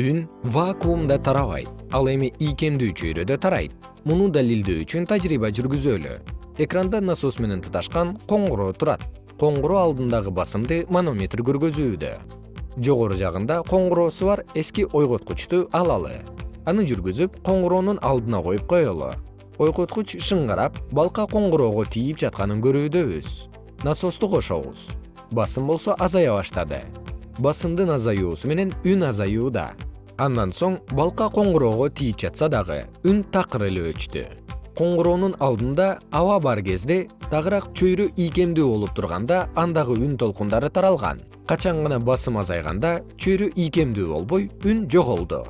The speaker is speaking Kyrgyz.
үн вакуумда тарабайт. Ал эми ийкемдүү чөйрөдө тарайт. Муну далилдөө үчүн тажрыйба жүргүзөлү. Экранда насос менен туташкан коңгуроо турат. Коңгуроо алдындагы басымды манометр көргөзүүдө. Жогору жагында коңгуроосу бар эски ойготкучту алалы. Аны жүргүзүп коңгуроонун алдына коюп коелу. Ойготкуч шыңгарап балка коңгуроого тийип жатканын көрүүдөбүз насосту кошобуз. Басым болсо азая баштады. Басымдын азаюусу менен үн азаюуда андан соң балка коңгуроого тийип жатса дагы үн такыр эле өчтү. Коңгуроонун алдында аба бар кезде тагыраак чөйрө ийкемдүү болуп турганда андагы үн толкундары таралган. Качан гана басым азайганда чөйрө ийкемдүү болбой үн жоголду